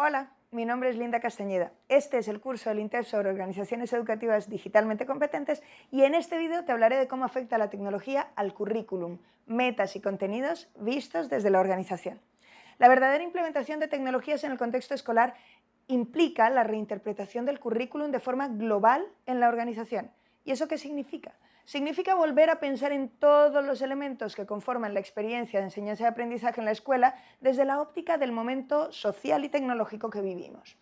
Hola, mi nombre es Linda Castañeda. Este es el curso del INTEF sobre organizaciones educativas digitalmente competentes y en este vídeo te hablaré de cómo afecta la tecnología al currículum, metas y contenidos vistos desde la organización. La verdadera implementación de tecnologías en el contexto escolar implica la reinterpretación del currículum de forma global en la organización. ¿Y eso qué significa? Significa volver a pensar en todos los elementos que conforman la experiencia de enseñanza y aprendizaje en la escuela desde la óptica del momento social y tecnológico que vivimos.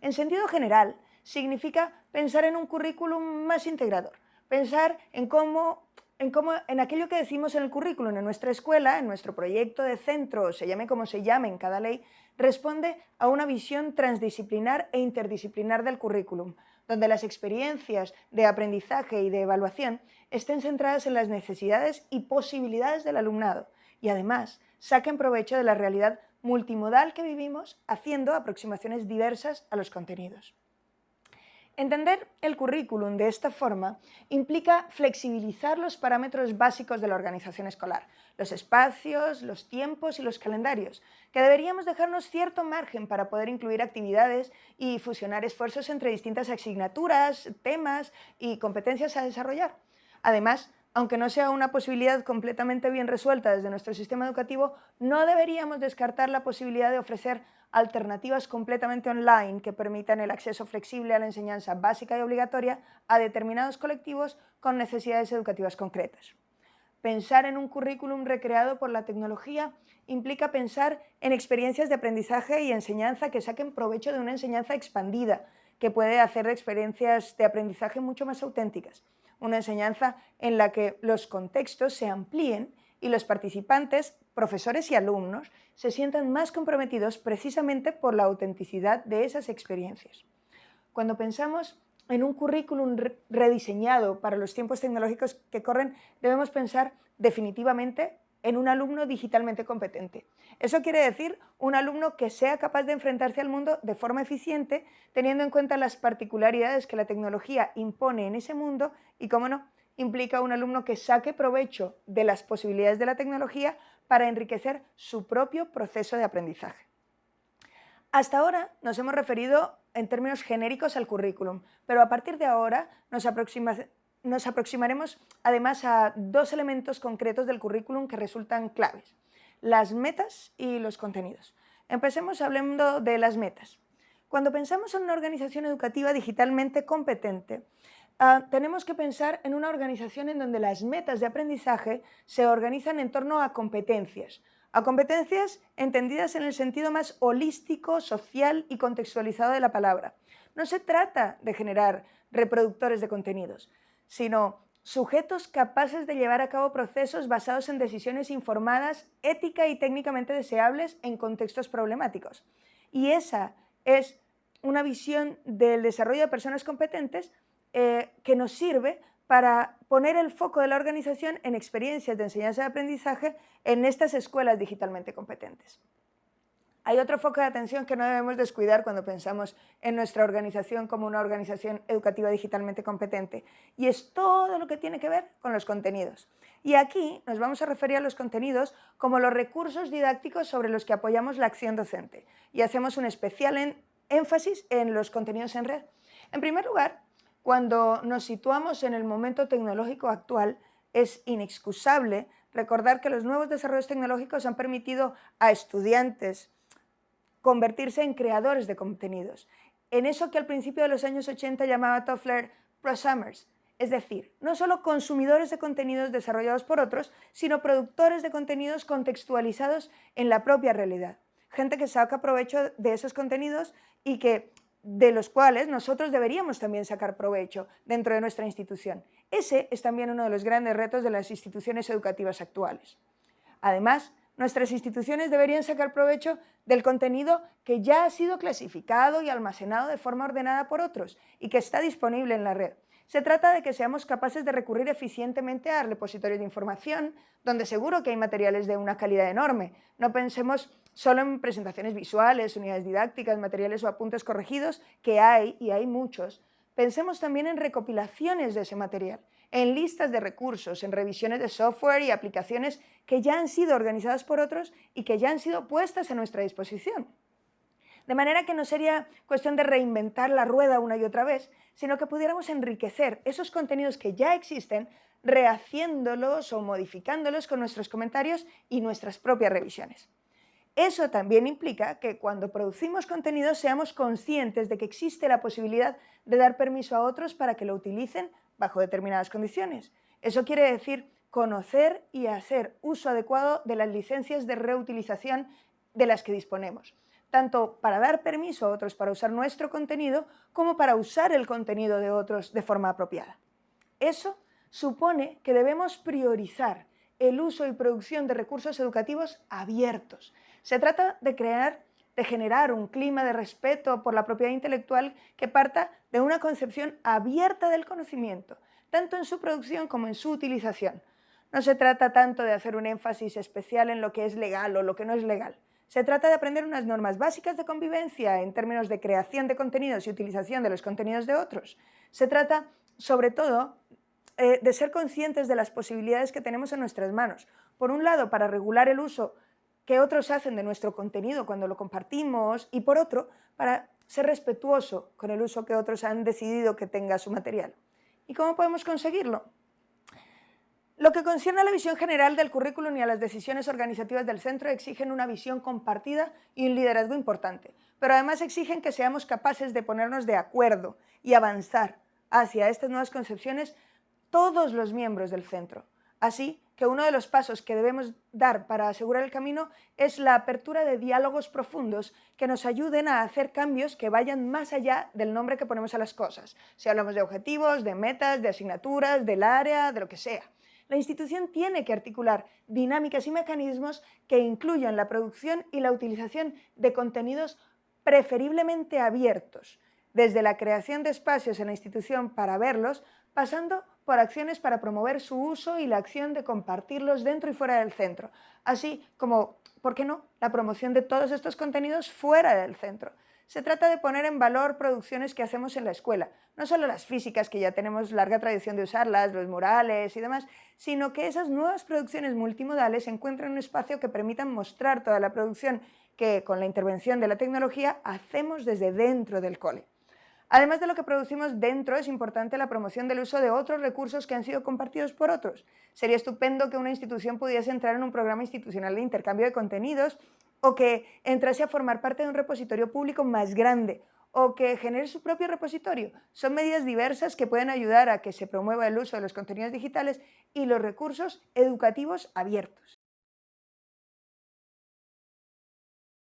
En sentido general, significa pensar en un currículum más integrador, pensar en cómo, en cómo, en aquello que decimos en el currículum en nuestra escuela, en nuestro proyecto de centro, se llame como se llame en cada ley, responde a una visión transdisciplinar e interdisciplinar del currículum, donde las experiencias de aprendizaje y de evaluación estén centradas en las necesidades y posibilidades del alumnado y además saquen provecho de la realidad multimodal que vivimos haciendo aproximaciones diversas a los contenidos. Entender el currículum de esta forma implica flexibilizar los parámetros básicos de la organización escolar, los espacios, los tiempos y los calendarios, que deberíamos dejarnos cierto margen para poder incluir actividades y fusionar esfuerzos entre distintas asignaturas, temas y competencias a desarrollar. Además, aunque no sea una posibilidad completamente bien resuelta desde nuestro sistema educativo, no deberíamos descartar la posibilidad de ofrecer alternativas completamente online que permitan el acceso flexible a la enseñanza básica y obligatoria a determinados colectivos con necesidades educativas concretas. Pensar en un currículum recreado por la tecnología implica pensar en experiencias de aprendizaje y enseñanza que saquen provecho de una enseñanza expandida, que puede hacer experiencias de aprendizaje mucho más auténticas una enseñanza en la que los contextos se amplíen y los participantes, profesores y alumnos, se sientan más comprometidos precisamente por la autenticidad de esas experiencias. Cuando pensamos en un currículum rediseñado para los tiempos tecnológicos que corren, debemos pensar definitivamente en un alumno digitalmente competente. Eso quiere decir un alumno que sea capaz de enfrentarse al mundo de forma eficiente, teniendo en cuenta las particularidades que la tecnología impone en ese mundo y, cómo no, implica un alumno que saque provecho de las posibilidades de la tecnología para enriquecer su propio proceso de aprendizaje. Hasta ahora nos hemos referido en términos genéricos al currículum, pero a partir de ahora nos, aproximamos nos aproximaremos además a dos elementos concretos del currículum que resultan claves, las metas y los contenidos. Empecemos hablando de las metas. Cuando pensamos en una organización educativa digitalmente competente, ah, tenemos que pensar en una organización en donde las metas de aprendizaje se organizan en torno a competencias, a competencias entendidas en el sentido más holístico, social y contextualizado de la palabra. No se trata de generar reproductores de contenidos, sino sujetos capaces de llevar a cabo procesos basados en decisiones informadas, ética y técnicamente deseables en contextos problemáticos. Y esa es una visión del desarrollo de personas competentes eh, que nos sirve para poner el foco de la organización en experiencias de enseñanza y aprendizaje en estas escuelas digitalmente competentes. Hay otro foco de atención que no debemos descuidar cuando pensamos en nuestra organización como una organización educativa digitalmente competente y es todo lo que tiene que ver con los contenidos. Y aquí nos vamos a referir a los contenidos como los recursos didácticos sobre los que apoyamos la acción docente y hacemos un especial énfasis en los contenidos en red. En primer lugar, cuando nos situamos en el momento tecnológico actual, es inexcusable recordar que los nuevos desarrollos tecnológicos han permitido a estudiantes, convertirse en creadores de contenidos, en eso que al principio de los años 80 llamaba Toffler prosumers, es decir, no solo consumidores de contenidos desarrollados por otros, sino productores de contenidos contextualizados en la propia realidad. Gente que saca provecho de esos contenidos y que de los cuales nosotros deberíamos también sacar provecho dentro de nuestra institución. Ese es también uno de los grandes retos de las instituciones educativas actuales. Además, nuestras instituciones deberían sacar provecho del contenido que ya ha sido clasificado y almacenado de forma ordenada por otros y que está disponible en la red. Se trata de que seamos capaces de recurrir eficientemente a repositorios de información, donde seguro que hay materiales de una calidad enorme. No pensemos solo en presentaciones visuales, unidades didácticas, materiales o apuntes corregidos, que hay, y hay muchos. Pensemos también en recopilaciones de ese material en listas de recursos, en revisiones de software y aplicaciones que ya han sido organizadas por otros y que ya han sido puestas a nuestra disposición. De manera que no sería cuestión de reinventar la rueda una y otra vez, sino que pudiéramos enriquecer esos contenidos que ya existen rehaciéndolos o modificándolos con nuestros comentarios y nuestras propias revisiones. Eso también implica que cuando producimos contenido seamos conscientes de que existe la posibilidad de dar permiso a otros para que lo utilicen bajo determinadas condiciones. Eso quiere decir conocer y hacer uso adecuado de las licencias de reutilización de las que disponemos, tanto para dar permiso a otros para usar nuestro contenido como para usar el contenido de otros de forma apropiada. Eso supone que debemos priorizar el uso y producción de recursos educativos abiertos. Se trata de crear de generar un clima de respeto por la propiedad intelectual que parta de una concepción abierta del conocimiento, tanto en su producción como en su utilización. No se trata tanto de hacer un énfasis especial en lo que es legal o lo que no es legal. Se trata de aprender unas normas básicas de convivencia en términos de creación de contenidos y utilización de los contenidos de otros. Se trata, sobre todo, eh, de ser conscientes de las posibilidades que tenemos en nuestras manos. Por un lado, para regular el uso que otros hacen de nuestro contenido cuando lo compartimos y por otro, para ser respetuoso con el uso que otros han decidido que tenga su material. ¿Y cómo podemos conseguirlo? Lo que concierne a la visión general del currículum y a las decisiones organizativas del centro exigen una visión compartida y un liderazgo importante, pero además exigen que seamos capaces de ponernos de acuerdo y avanzar hacia estas nuevas concepciones todos los miembros del centro. Así que uno de los pasos que debemos dar para asegurar el camino es la apertura de diálogos profundos que nos ayuden a hacer cambios que vayan más allá del nombre que ponemos a las cosas. Si hablamos de objetivos, de metas, de asignaturas, del área, de lo que sea. La institución tiene que articular dinámicas y mecanismos que incluyan la producción y la utilización de contenidos preferiblemente abiertos, desde la creación de espacios en la institución para verlos, pasando por acciones para promover su uso y la acción de compartirlos dentro y fuera del centro, así como, ¿por qué no?, la promoción de todos estos contenidos fuera del centro. Se trata de poner en valor producciones que hacemos en la escuela, no solo las físicas, que ya tenemos larga tradición de usarlas, los murales y demás, sino que esas nuevas producciones multimodales encuentren un espacio que permitan mostrar toda la producción que, con la intervención de la tecnología, hacemos desde dentro del cole. Además de lo que producimos dentro, es importante la promoción del uso de otros recursos que han sido compartidos por otros. Sería estupendo que una institución pudiese entrar en un programa institucional de intercambio de contenidos o que entrase a formar parte de un repositorio público más grande o que genere su propio repositorio. Son medidas diversas que pueden ayudar a que se promueva el uso de los contenidos digitales y los recursos educativos abiertos.